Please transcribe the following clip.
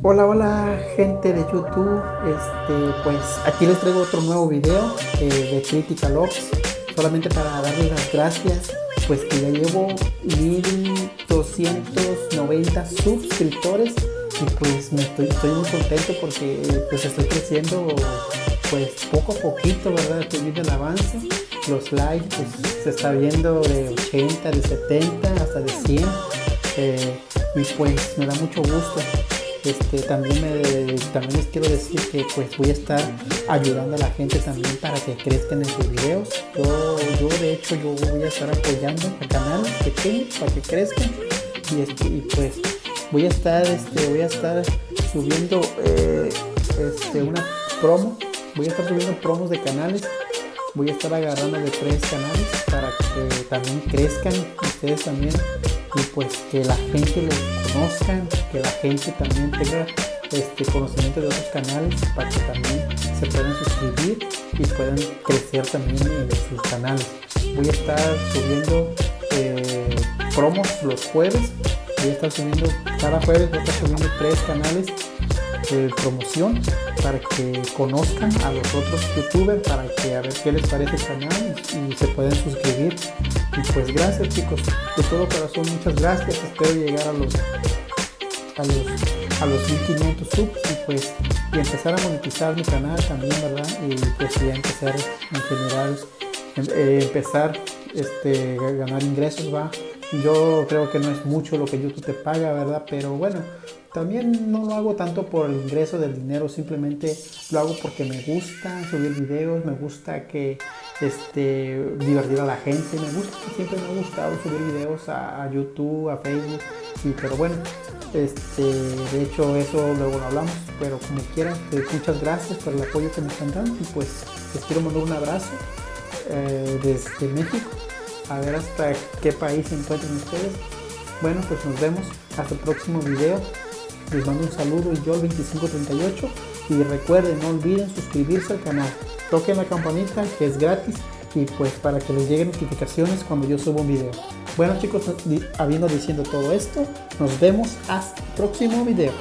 Hola, hola gente de YouTube, este, pues aquí les traigo otro nuevo video eh, de Critical Ops, solamente para darles las gracias, pues que ya llevo 1290 suscriptores y pues me estoy, estoy muy contento porque pues estoy creciendo pues poco a poquito, ¿verdad? Estoy viendo avance, los likes pues se está viendo de 80, de 70 hasta de 100 eh, y pues me da mucho gusto este, también, también les quiero decir que pues voy a estar ayudando a la gente también para que crezcan en sus videos. Yo, yo de hecho yo voy a estar apoyando al canal pequeño para que crezcan. Y, y pues voy a estar este, voy a estar subiendo eh, este, una promo. Voy a estar subiendo promos de canales. Voy a estar agarrando de tres canales para que también crezcan ustedes también y pues que la gente los conozcan, que la gente también tenga este conocimiento de otros canales para que también se puedan suscribir y puedan crecer también en sus canales. Voy a estar subiendo eh, promos los jueves, voy a estar subiendo cada jueves, voy a estar subiendo tres canales de promoción para que conozcan a los otros youtubers para que a ver qué les parece el canal y, se pueden suscribir. Y pues gracias chicos de todo corazón muchas gracias. Espero llegar a los a los a los 1500 subs y pues y empezar a monetizar mi canal también verdad y pues ya empezar en general eh, empezar este ganar ingresos va yo creo que no es mucho lo que YouTube te paga, ¿verdad? Pero bueno, también no lo hago tanto por el ingreso del dinero, simplemente lo hago porque me gusta subir videos, me gusta que este, divertir a la gente, me gusta, siempre me ha gustado subir videos a, YouTube, a Facebook, y, pero bueno, este, de hecho eso luego lo hablamos, pero como quieran, eh, muchas gracias por el apoyo que me están dando y pues les quiero mandar un abrazo eh, desde México a ver hasta qué país se encuentran ustedes. Bueno, pues nos vemos hasta el próximo video. Les mando un saludo yo el 2538 y recuerden, no olviden suscribirse al canal. Toquen la campanita que es gratis y pues para que les lleguen notificaciones cuando yo subo un video. Bueno chicos, habiendo diciendo todo esto, nos vemos hasta el próximo video.